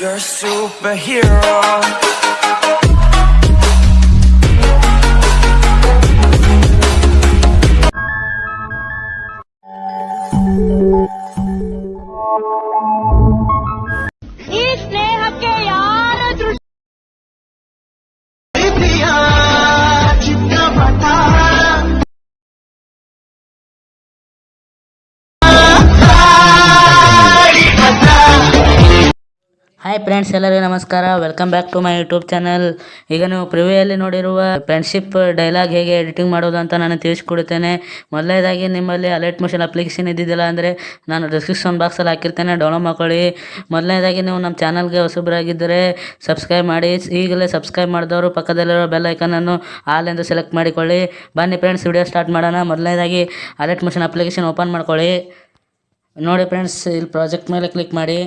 You're a superhero. Friends ಎಲ್ಲರಿಗೂ ನಮಸ್ಕಾರ. Welcome back to my YouTube channel ಈಗ ನೀವು ಪ್ರಿವ್ಯೂಯಲ್ಲಿ ನೋಡಿರುವ ಫ್ರೆಂಡ್ಶಿಪ್ ಡೈಲಾಗ್ ಹೇಗೆ ಎಡಿಟಿಂಗ್ ಮಾಡೋದು ಅಂತ ನಾನು ತಿಳಿಸ್ಕೊಡುತ್ತೇನೆ. ಮೊದಲನೇದಾಗಿ ನಿಮ್ಮಲ್ಲಿ ಅಲರ್ಟ್ ಮೋಷನ್ ಅಪ್ಲಿಕೇಶನ್ ಇದ್ದಿದ್ದಿಲ್ಲ ಅಂದರೆ ನಾನು ಡಿಸ್ಕ್ರಿಪ್ಷನ್ ಬಾಕ್ಸಲ್ಲಿ ಹಾಕಿರ್ತೇನೆ. ಡೌನ್ಲೋಡ್ ಮಾಡ್ಕೊಳ್ಳಿ. ಮೊದಲನೇದಾಗಿ ನೀವು ನಮ್ಮ ಚಾನಲ್ಗೆ ಹೊಸಬರಾಗಿದ್ದರೆ ಸಬ್ಸ್ಕ್ರೈಬ್ ಮಾಡಿ. ಈಗಲೇ ಸಬ್ಸ್ಕ್ರೈಬ್ ಮಾಡಿದವರು ಪಕ್ಕದಲ್ಲಿರೋ ಬೆಲ್ ಐಕನನ್ನು ಆಲ್ ಎಂದು ಸೆಲೆಕ್ಟ್ ಮಾಡಿಕೊಳ್ಳಿ. ಬನ್ನಿ ಫ್ರೆಂಡ್ಸ್ ವಿಡಿಯೋ ಸ್ಟಾರ್ಟ್ ಮಾಡೋಣ. ಮೊದಲನೇದಾಗಿ ಅಲರ್ಟ್ ಮೋಷನ್ ಅಪ್ಲಿಕೇಶನ್ ಓಪನ್ ಮಾಡ್ಕೊಳ್ಳಿ. ನೋಡಿ ಫ್ರೆಂಡ್ಸ್ ಇಲ್ಲಿ ಪ್ರಾಜೆಕ್ಟ್ ಮೇಲೆ ಕ್ಲಿಕ್ ಮಾಡಿ.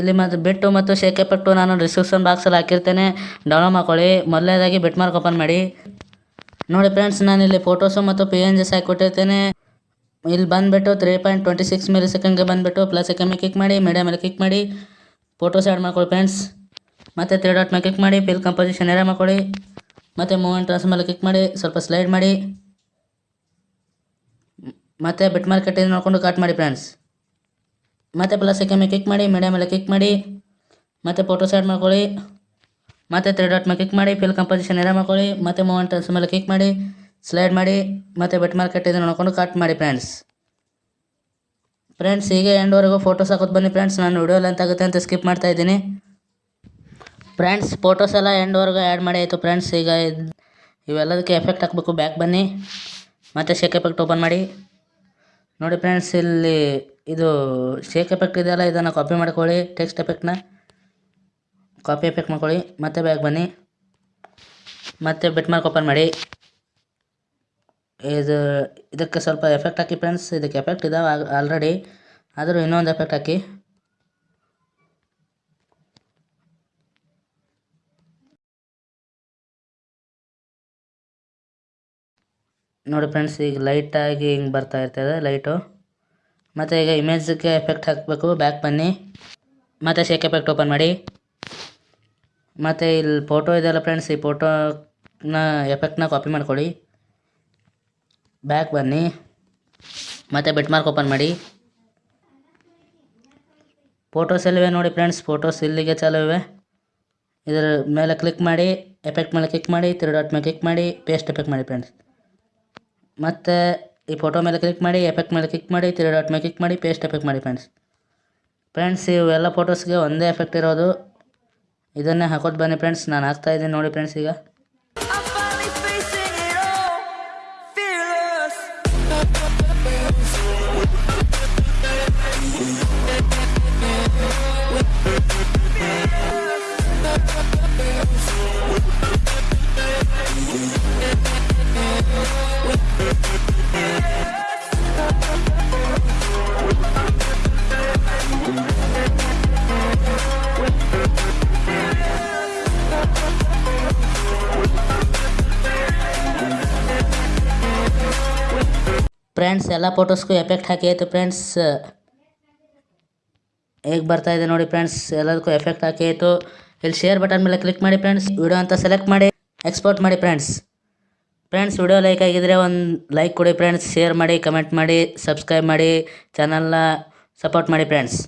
ಇಲ್ಲಿ ಮತ್ತು ಬಿಟ್ಟು ಮತ್ತು ಶೇಕ್ ಪಟ್ಟು ನಾನು ಡಿಸ್ಕ್ರಿಪ್ಷನ್ ಬಾಕ್ಸಲ್ಲಿ ಹಾಕಿರ್ತೇನೆ. ಡೌನ್ಲೋಡ್ ಮಾಡ್ಕೊಳ್ಳಿ. ಮೊದಲನೇದಾಗಿ ಬಿಟ್ ಮಾರ್ಕ್ ಓಪನ್ ಮಾಡಿ. ನೋಡಿ ಫ್ರೆಂಡ್ಸ್ ನಾನು ಇಲ್ಲಿ ಫೋಟೋಸು ಮತ್ತು ಪಿ ಎನ್ ಜಿಸ್ ಹಾಕಿಕೊಟ್ಟಿರ್ತೇನೆ ಇಲ್ಲಿ ಬಂದುಬಿಟ್ಟು three point twenty six milli ಸೆಕೆಂಡ್ಗೆ ಬಂದುಬಿಟ್ಟು ಪ್ಲಸ್ ಮೇಲೆ ಕ್ಲಿಕ್ ಮಾಡಿ ಮೀಡಿಯಾ ಮೇಲೆ ಕ್ಲಿಕ್ ಮಾಡಿ. ಫೋಟೋಸ್ ಆ್ಯಡ್ ಮಾಡ್ಕೊಳ್ಳಿ ಫ್ರೆಂಡ್ಸ್ ಮತ್ತು ತ್ರೀ ಡಾಟ್ ಮೇಲೆ ಕ್ಲಿಕ್ ಮಾಡಿ ಫಿಲ್ ಕಂಪೋಸಿಷನ್ ಏರಿಯಾ ಮಾಡ್ಕೊಳ್ಳಿ. ಮತ್ತು ಮೂವೆಂಟ್ ಟ್ರಾನ್ಸ್ ಮೇಲೆ ಕ್ಲಿಕ್ ಮಾಡಿ, ಸ್ವಲ್ಪ ಸ್ಲೈಡ್ ಮಾಡಿ. ಮತ್ತು ಬಿಟ್ ಮಾರ್ಕೆಟಿಂದ ನೋಡಿಕೊಂಡು ಕಟ್ ಮಾಡಿ ಫ್ರೆಂಡ್ಸ್ ಮತ್ತು ಪ್ಲಸ್ ಐಕನ್ ಮೇಲೆ ಕ್ಲಿಕ್ ಮಾಡಿ ಮೀಡಿಯಾ ಮೇಲೆ ಕ್ಲಿಕ್ ಮಾಡಿ, ಮತ್ತೆ ಫೋಟೋ ಸೆಟ್ ಮಾಡ್ಕೊಳ್ಳಿ, ಮತ್ತು ತ್ರೀ ಡಾಟ್ ಮೇಲೆ ಕ್ಲಿಕ್ ಮಾಡಿ ಫಿಲ್ ಕಂಪೋಸಿಷನ್ ಎರ ಮಾಡ್ಕೊಳ್ಳಿ, ಮತ್ತು ಮೂಮೆಂಟ್ಸ್ ಮೇಲೆ ಕ್ಲಿಕ್ ಮಾಡಿ ಸ್ಲೈಡ್ ಮಾಡಿ, ಮತ್ತೆ ಬೆಟ್ ಮಾರ್ಕೆಟ್ ಇದನ್ನು ನೋಡ್ಕೊಂಡು ಕಟ್ ಮಾಡಿ ಫ್ರೆಂಡ್ಸ್ ಫ್ರೆಂಡ್ಸ್ ಹೀಗೆ ಎಂಡ್ವರೆಗೂ ಫೋಟೋಸ್ ಹಾಕೋದು ಬನ್ನಿ ಫ್ರೆಂಡ್ಸ್ ನಾನು ವಿಡಿಯೋ ಲೆಂತ್ ಆಗುತ್ತೆ ಅಂತ ಸ್ಕಿಪ್ ಮಾಡ್ತಾ ಇದ್ದೀನಿ. ಫ್ರೆಂಡ್ಸ್ ಫೋಟೋಸ್ ಎಲ್ಲ ಎಂಡ್ವರೆಗೂ ಆ್ಯಡ್ ಮಾಡಿ ಆಯಿತು ಫ್ರೆಂಡ್ಸ್ ಈಗ ಇವೆಲ್ಲದಕ್ಕೆ ಎಫೆಕ್ಟ್ ಹಾಕಬೇಕು ಬ್ಯಾಕ್ ಬನ್ನಿ. ಮತ್ತೆ ಶೇಕ್ ಎಫೆಕ್ಟ್ ಓಪನ್ ಮಾಡಿ. ನೋಡಿ ಫ್ರೆಂಡ್ಸ್ ಇಲ್ಲಿ ಇದು ಶೇಕ್ ಎಫೆಕ್ಟ್ ಇದೆಯಲ್ಲ, ಇದನ್ನು ಕಾಪಿ ಮಾಡ್ಕೊಳ್ಳಿ ಟೆಕ್ಸ್ಟ್ ಎಫೆಕ್ಟ್ನ ಕಾಪಿ ಎಫೆಕ್ಟ್ ಮಾಡ್ಕೊಳ್ಳಿ, ಮತ್ತೆ ಬ್ಯಾಗ್ ಬನ್ನಿ. ಮತ್ತೆ ಬೆಟ್ ಮಾರ್ಕ್ ಓಪನ್ ಮಾಡಿ. ಇದು, ಇದಕ್ಕೆ ಸ್ವಲ್ಪ ಎಫೆಕ್ಟ್ ಹಾಕಿ ಫ್ರೆಂಡ್ಸ್ ಇದಕ್ಕೆ ಎಫೆಕ್ಟ್ ಇದಾವೆ ಆಲ್ರೆಡಿ ಆದರೂ ಇನ್ನೊಂದು ಎಫೆಕ್ಟ್ ಹಾಕಿ. ನೋಡಿ ಫ್ರೆಂಡ್ಸ್ ಈಗ ಲೈಟಾಗಿ ಹಿಂಗೆ ಬರ್ತಾ ಇರ್ತದೆ ಲೈಟು ಮತ್ತು ಈಗ ಇಮೇಜ್ಗೆ ಎಫೆಕ್ಟ್ ಹಾಕಬೇಕು. ಬ್ಯಾಕ್ ಬನ್ನಿ. ಮತ್ತು ಶೇಕ್ ಎಫೆಕ್ಟ್ ಓಪನ್ ಮಾಡಿ. ಮತ್ತು ಇಲ್ಲಿ ಫೋಟೋ ಇದೆಯಲ್ಲ ಫ್ರೆಂಡ್ಸ್ ಈ ಫೋಟೋನ ಎಫೆಕ್ಟ್ನ ಕಾಪಿ ಮಾಡ್ಕೊಳ್ಳಿ. ಬ್ಯಾಕ್ ಬನ್ನಿ. ಮತ್ತು ಬೆಟ್ ಮಾರ್ಕ್ ಓಪನ್ ಮಾಡಿ. ಫೋಟೋಸ್ ಎಲ್ಲಿವೆ ನೋಡಿ ಫ್ರೆಂಡ್ಸ್ ಫೋಟೋಸ್ ಇಲ್ಲಿಗೆ ಚಾಲು ಇವೆ. ಇದರ ಮೇಲೆ ಕ್ಲಿಕ್ ಮಾಡಿ ಎಫೆಕ್ಟ್ ಮೇಲೆ ಕ್ಲಿಕ್ ಮಾಡಿ ತ್ರೀ ಡಾಟ್ ಮೇಲೆ ಕ್ಲಿಕ್ ಮಾಡಿ ಪೇಸ್ಟ್ ಎಫೆಕ್ಟ್ ಮಾಡಿ ಫ್ರೆಂಡ್ಸ್ ಮತ್ತು ಈ ಫೋಟೋ ಮೇಲೆ ಕ್ಲಿಕ್ ಮಾಡಿ ಎಫೆಕ್ಟ್ ಮೇಲೆ ಕ್ಲಿಕ್ ಮಾಡಿ ತ್ರೀ ಡಾಟ್ ಮೇಲೆ ಕ್ಲಿಕ್ ಮಾಡಿ ಪೇಸ್ಟ್ ಎಫೆಕ್ಟ್ ಮಾಡಿ ಫ್ರೆಂಡ್ಸ್ ಫ್ರೆಂಡ್ಸ್ ಇವೆಲ್ಲ ಫೋಟೋಸ್ಗೆ ಒಂದೇ ಎಫೆಕ್ಟ್ ಇರೋದು. ಇದನ್ನೇ ಹಾಕೋದು ಬನ್ನಿ ಫ್ರೆಂಡ್ಸ್ ನಾನು ಹಾಕ್ತಾ ಇದ್ದೀನಿ ನೋಡಿ ಫ್ರೆಂಡ್ಸ್ ಈಗ. ಫ್ರೆಂಡ್ಸ್, ಎಲ್ಲ ಫೋಟೋಸ್ಗೂ ಎಫೆಕ್ಟ್ ಹಾಕಿ ಆಯಿತು ಫ್ರೆಂಡ್ಸ್. ಹೇಗೆ ಬರ್ತಾ ಇದೆ ನೋಡಿ ಫ್ರೆಂಡ್ಸ್, ಎಲ್ಲದಕ್ಕೂ ಎಫೆಕ್ಟ್ ಹಾಕಿ ಆಯಿತು. ಇಲ್ಲಿ ಶೇರ್ ಬಟನ್ ಮೇಲೆ ಕ್ಲಿಕ್ ಮಾಡಿ ಫ್ರೆಂಡ್ಸ್ ವಿಡಿಯೋ ಅಂತ ಸೆಲೆಕ್ಟ್ ಮಾಡಿ ಎಕ್ಸ್ಪೋರ್ಟ್ ಮಾಡಿ ಫ್ರೆಂಡ್ಸ್. ಫ್ರೆಂಡ್ಸ್ ವಿಡಿಯೋ ಲೈಕ್ ಆಗಿದ್ರೆ ಒಂದು ಲೈಕ್ ಕೊಡಿ ಫ್ರೆಂಡ್ಸ್ ಶೇರ್ ಮಾಡಿ ಕಮೆಂಟ್ ಮಾಡಿ ಸಬ್ಸ್ಕ್ರೈಬ್ ಮಾಡಿ ಚಾನಲ್ನ ಸಪೋರ್ಟ್ ಮಾಡಿ ಫ್ರೆಂಡ್ಸ್.